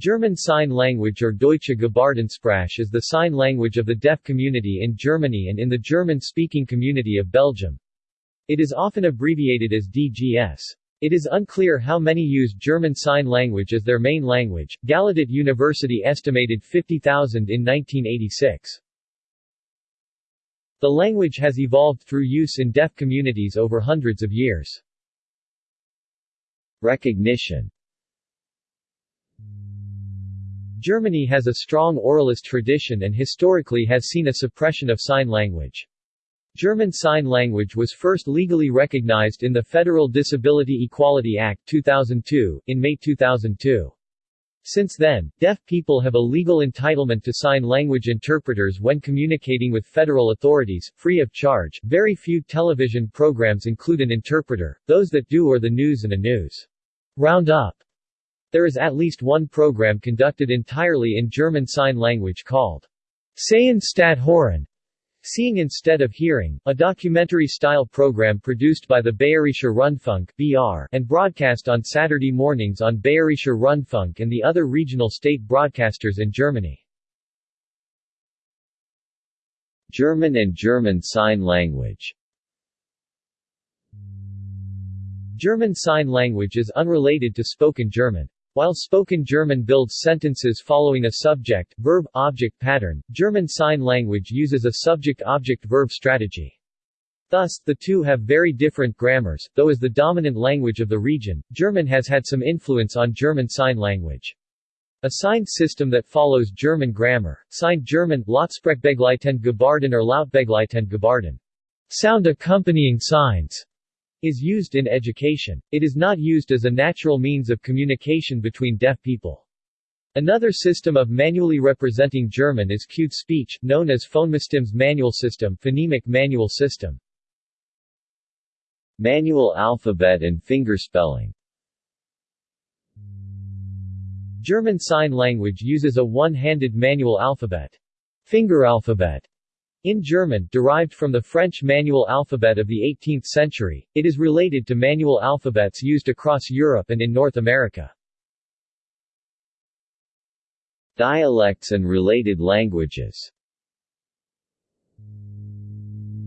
German Sign Language or Deutsche Gebärdensprache is the sign language of the deaf community in Germany and in the German-speaking community of Belgium. It is often abbreviated as DGS. It is unclear how many use German Sign Language as their main language. Gallaudet University estimated 50,000 in 1986. The language has evolved through use in deaf communities over hundreds of years. Recognition Germany has a strong oralist tradition and historically has seen a suppression of sign language. German Sign Language was first legally recognized in the Federal Disability Equality Act 2002, in May 2002. Since then, deaf people have a legal entitlement to sign language interpreters when communicating with federal authorities, free of charge. Very few television programs include an interpreter, those that do are the news and a news roundup. There is at least one program conducted entirely in German Sign Language called Sehen statt Hören, Seeing Instead of Hearing, a documentary-style program produced by the Bayerischer Rundfunk (BR) and broadcast on Saturday mornings on Bayerischer Rundfunk and the other regional state broadcasters in Germany. German and German Sign Language German Sign Language is unrelated to spoken German. While spoken German builds sentences following a subject, verb, object pattern, German Sign Language uses a subject-object-verb strategy. Thus, the two have very different grammars, though as the dominant language of the region, German has had some influence on German Sign Language. A signed system that follows German grammar, signed German, Lautsprechbegleitend Gebärden or Lautbegleitend Gebärden, sound accompanying signs, is used in education. It is not used as a natural means of communication between deaf people. Another system of manually representing German is cued speech, known as Phonembestimmtes manual system phonemic manual system. Manual alphabet and fingerspelling German Sign Language uses a one-handed manual alphabet. Finger alphabet in German, derived from the French manual alphabet of the 18th century, it is related to manual alphabets used across Europe and in North America. Dialects and related languages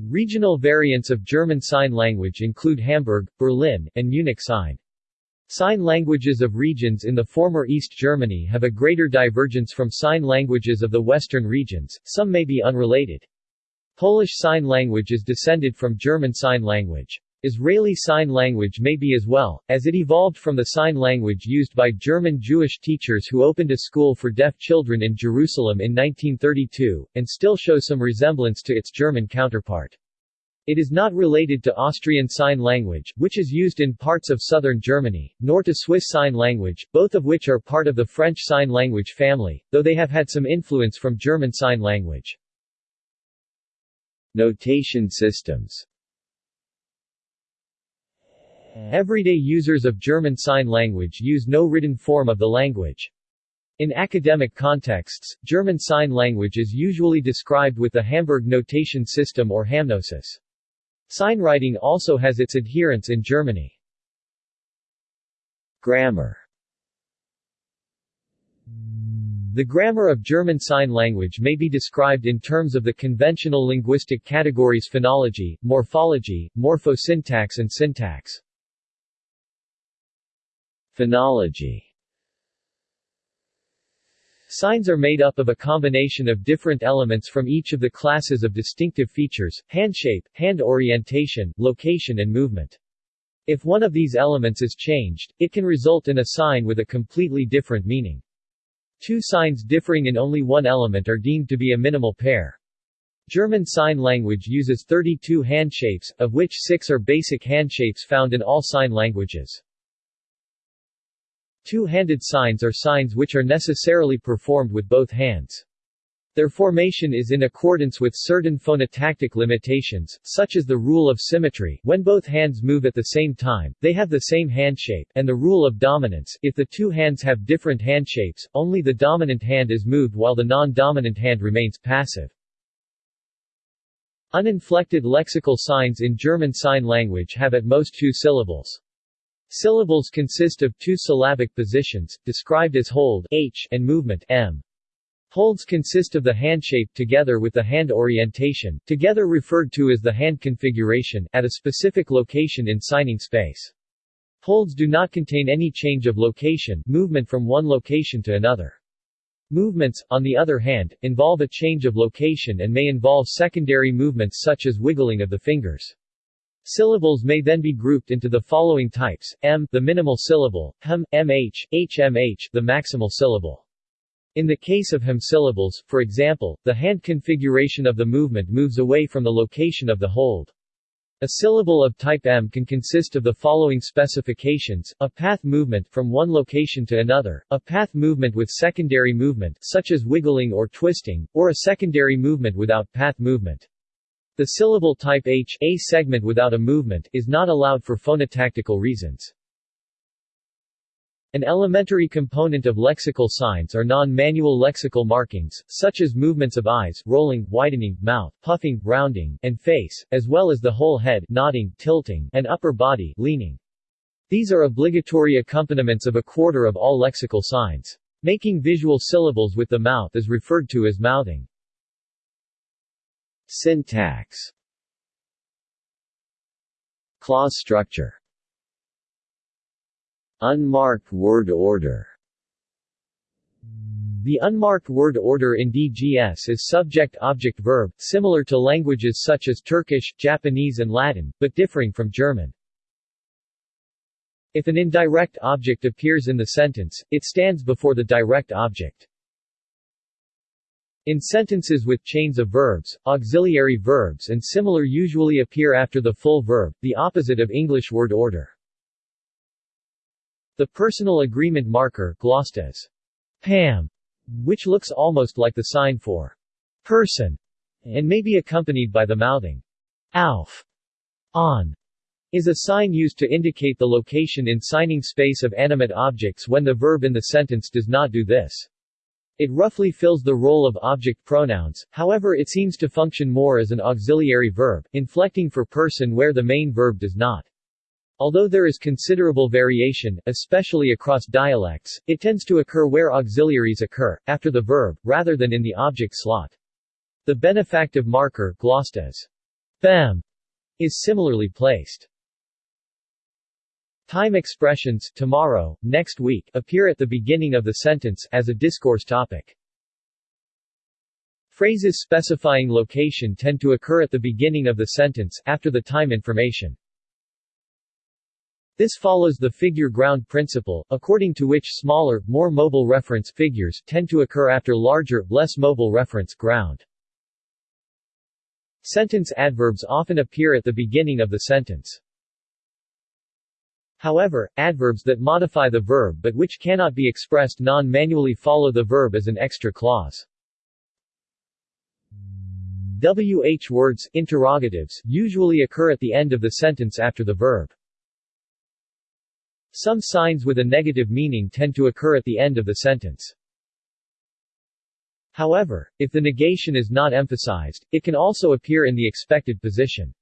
Regional variants of German Sign Language include Hamburg, Berlin, and Munich Sign. Sign languages of regions in the former East Germany have a greater divergence from sign languages of the western regions, some may be unrelated. Polish Sign Language is descended from German Sign Language. Israeli Sign Language may be as well, as it evolved from the sign language used by German Jewish teachers who opened a school for deaf children in Jerusalem in 1932, and still shows some resemblance to its German counterpart. It is not related to Austrian Sign Language, which is used in parts of southern Germany, nor to Swiss Sign Language, both of which are part of the French Sign Language family, though they have had some influence from German Sign Language. Notation systems Everyday users of German Sign Language use no written form of the language. In academic contexts, German Sign Language is usually described with the Hamburg notation system or HamNoSys. Signwriting also has its adherents in Germany. Grammar the grammar of German Sign Language may be described in terms of the conventional linguistic categories phonology, morphology, morphosyntax and syntax. Phonology Signs are made up of a combination of different elements from each of the classes of distinctive features, hand shape, hand orientation, location and movement. If one of these elements is changed, it can result in a sign with a completely different meaning. Two signs differing in only one element are deemed to be a minimal pair. German Sign Language uses 32 handshapes, of which six are basic handshapes found in all sign languages. Two-handed signs are signs which are necessarily performed with both hands. Their formation is in accordance with certain phonotactic limitations, such as the rule of symmetry when both hands move at the same time, they have the same handshape, and the rule of dominance if the two hands have different handshapes, only the dominant hand is moved while the non-dominant hand remains passive. Uninflected lexical signs in German Sign Language have at most two syllables. Syllables consist of two syllabic positions, described as hold h and movement m. Holds consist of the handshape together with the hand orientation, together referred to as the hand configuration, at a specific location in signing space. Holds do not contain any change of location movement from one location to another. Movements, on the other hand, involve a change of location and may involve secondary movements such as wiggling of the fingers. Syllables may then be grouped into the following types, m the minimal syllable, hm, mh, hmh the maximal syllable. In the case of hm-syllables, for example, the hand configuration of the movement moves away from the location of the hold. A syllable of type M can consist of the following specifications, a path movement from one location to another, a path movement with secondary movement such as wiggling or twisting, or a secondary movement without path movement. The syllable type H a segment without a movement is not allowed for phonotactical reasons. An elementary component of lexical signs are non-manual lexical markings, such as movements of eyes, rolling, widening, mouth, puffing, rounding, and face, as well as the whole head, nodding, tilting, and upper body, leaning. These are obligatory accompaniments of a quarter of all lexical signs. Making visual syllables with the mouth is referred to as mouthing. Syntax Clause structure Unmarked word order the unmarked word order in DGS is subject-object-verb, similar to languages such as Turkish, Japanese and Latin, but differing from German. If an indirect object appears in the sentence, it stands before the direct object. In sentences with chains of verbs, auxiliary verbs and similar usually appear after the full verb, the opposite of English word order. The personal agreement marker glossed as PAM, which looks almost like the sign for person, and may be accompanied by the mouthing auf, on, is a sign used to indicate the location in signing space of animate objects when the verb in the sentence does not do this. It roughly fills the role of object pronouns, however it seems to function more as an auxiliary verb, inflecting for person where the main verb does not. Although there is considerable variation, especially across dialects, it tends to occur where auxiliaries occur, after the verb, rather than in the object slot. The benefactive marker glossed as bem is similarly placed. Time expressions tomorrow, next week appear at the beginning of the sentence as a discourse topic. Phrases specifying location tend to occur at the beginning of the sentence after the time information. This follows the figure ground principle, according to which smaller, more mobile reference figures tend to occur after larger, less mobile reference ground. Sentence adverbs often appear at the beginning of the sentence. However, adverbs that modify the verb but which cannot be expressed non-manually follow the verb as an extra clause. WH words interrogatives usually occur at the end of the sentence after the verb. Some signs with a negative meaning tend to occur at the end of the sentence. However, if the negation is not emphasized, it can also appear in the expected position.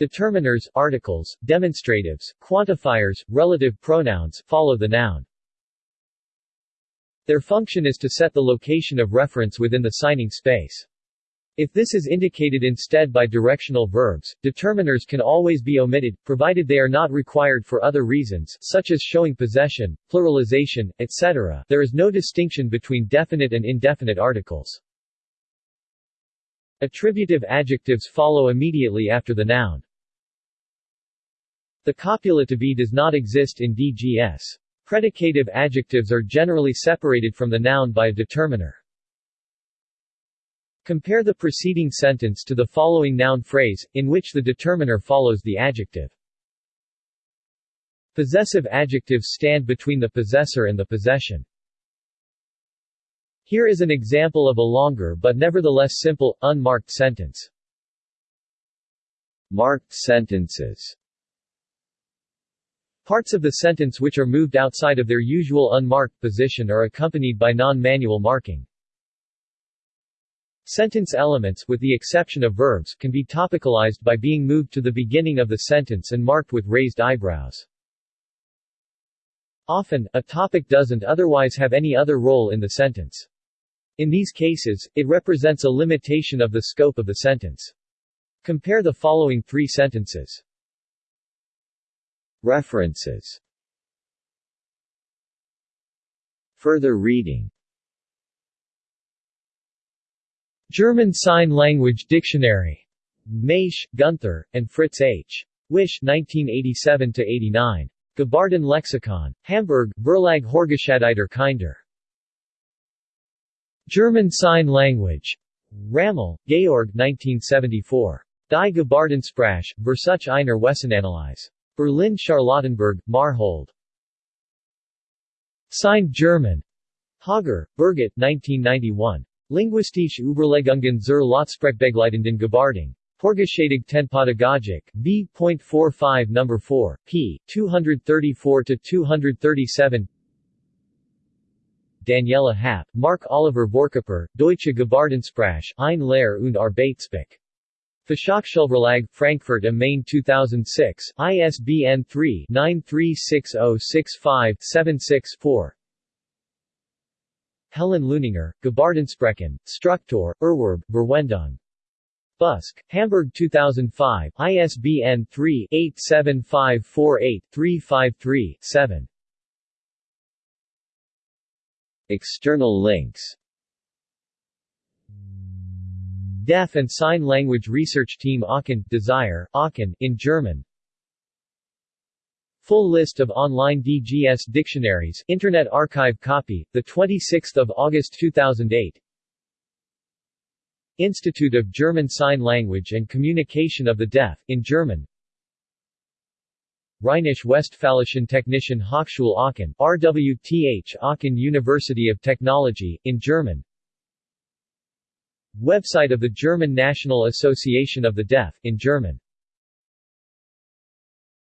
Determiners, articles, demonstratives, quantifiers, relative pronouns follow the noun. Their function is to set the location of reference within the signing space. If this is indicated instead by directional verbs, determiners can always be omitted, provided they are not required for other reasons such as showing possession, pluralization, etc. There is no distinction between definite and indefinite articles. Attributive adjectives follow immediately after the noun. The copulative does not exist in DGS. Predicative adjectives are generally separated from the noun by a determiner. Compare the preceding sentence to the following noun phrase, in which the determiner follows the adjective. Possessive adjectives stand between the possessor and the possession. Here is an example of a longer but nevertheless simple, unmarked sentence. Marked sentences Parts of the sentence which are moved outside of their usual unmarked position are accompanied by non-manual marking. Sentence elements, with the exception of verbs, can be topicalized by being moved to the beginning of the sentence and marked with raised eyebrows. Often, a topic doesn't otherwise have any other role in the sentence. In these cases, it represents a limitation of the scope of the sentence. Compare the following three sentences. References Further reading German Sign Language Dictionary. Maisch, Gunther, and Fritz H. Wisch 1987-89. Gebärden Lexikon. Hamburg, Verlag Hörgeschädigter Kinder. German Sign Language. Rammel, Georg 1974. Die Gebärdensprache, Versuch einer Wesensanalyse. Berlin Charlottenburg, Marhold. Signed German. Hager, Birgit 1991. Linguistische Überlegungen zur Lautsprachbegleitenden Gebärdung. Vorgeschädigt Tenpädagogik, B.45 No. 4, p. 234-237 Daniela Happ, Mark Oliver Vorköper, Deutsche Gebärdensprache, ein Lehr- und Arbeitsbuch. Fachhochschulverlag, Frankfurt am Main 2006, ISBN 3-936065-76-4 Helen Leuninger, Gebärdensprachen, Struktur, Erwerb, Verwendung. Busk, Hamburg 2005, ISBN 3-87548-353-7. External links Deaf and Sign Language Research Team Aachen, Desire, Aachen, in German Full list of online DGS dictionaries Internet Archive copy, 26 August 2008 Institute of German Sign Language and Communication of the Deaf, in German. Rheinisch-Westfälischen Technischen Hochschule Aachen RWTH Aachen University of Technology, in German. Website of the German National Association of the Deaf, in German